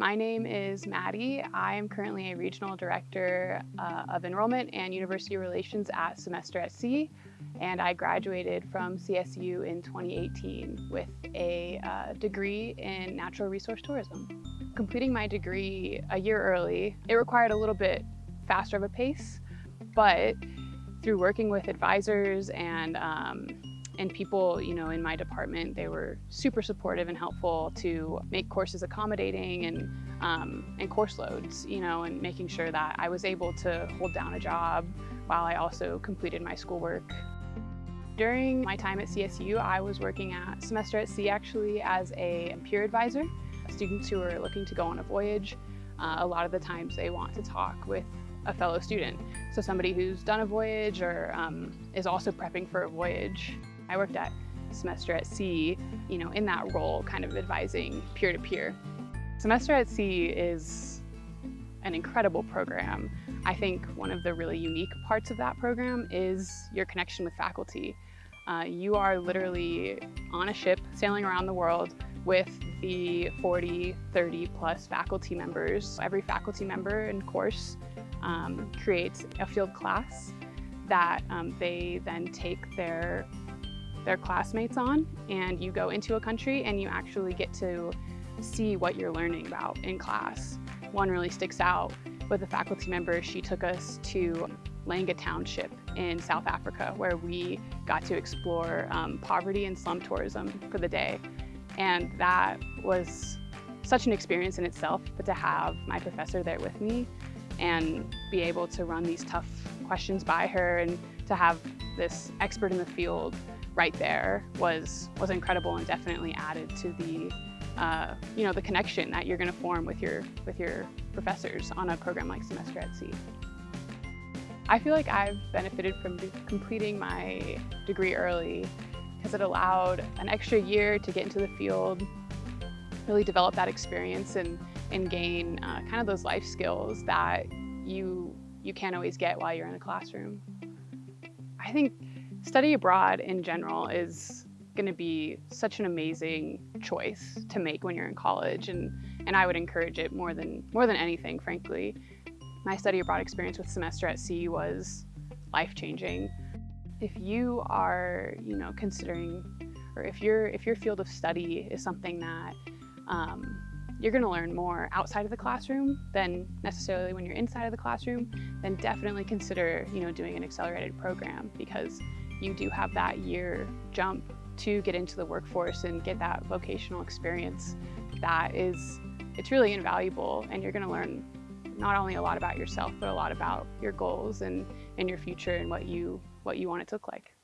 My name is Maddie. I am currently a Regional Director uh, of Enrollment and University Relations at Semester at Sea, and I graduated from CSU in 2018 with a uh, degree in Natural Resource Tourism. Completing my degree a year early, it required a little bit faster of a pace, but through working with advisors and um, and people, you know, in my department, they were super supportive and helpful to make courses accommodating and, um, and course loads, you know, and making sure that I was able to hold down a job while I also completed my schoolwork. During my time at CSU, I was working at Semester at Sea actually as a peer advisor. Students who are looking to go on a voyage, uh, a lot of the times they want to talk with a fellow student. So somebody who's done a voyage or um, is also prepping for a voyage. I worked at Semester at Sea, you know, in that role, kind of advising peer-to-peer. -peer. Semester at Sea is an incredible program. I think one of the really unique parts of that program is your connection with faculty. Uh, you are literally on a ship sailing around the world with the 40, 30 plus faculty members. Every faculty member and course um, creates a field class that um, they then take their their classmates on and you go into a country and you actually get to see what you're learning about in class. One really sticks out with a faculty member. She took us to Langa Township in South Africa where we got to explore um, poverty and slum tourism for the day. And that was such an experience in itself, but to have my professor there with me and be able to run these tough questions by her and to have this expert in the field right there was, was incredible and definitely added to the, uh, you know, the connection that you're going to form with your, with your professors on a program like Semester at Sea. I feel like I've benefited from completing my degree early because it allowed an extra year to get into the field, really develop that experience and, and gain uh, kind of those life skills that you, you can't always get while you're in a classroom. I think Study abroad in general is going to be such an amazing choice to make when you're in college and and I would encourage it more than more than anything frankly. My study abroad experience with semester at sea was life-changing. If you are, you know, considering or if your if your field of study is something that um, you're going to learn more outside of the classroom than necessarily when you're inside of the classroom, then definitely consider, you know, doing an accelerated program because you do have that year jump to get into the workforce and get that vocational experience that is, it's really invaluable and you're gonna learn not only a lot about yourself, but a lot about your goals and, and your future and what you, what you want it to look like.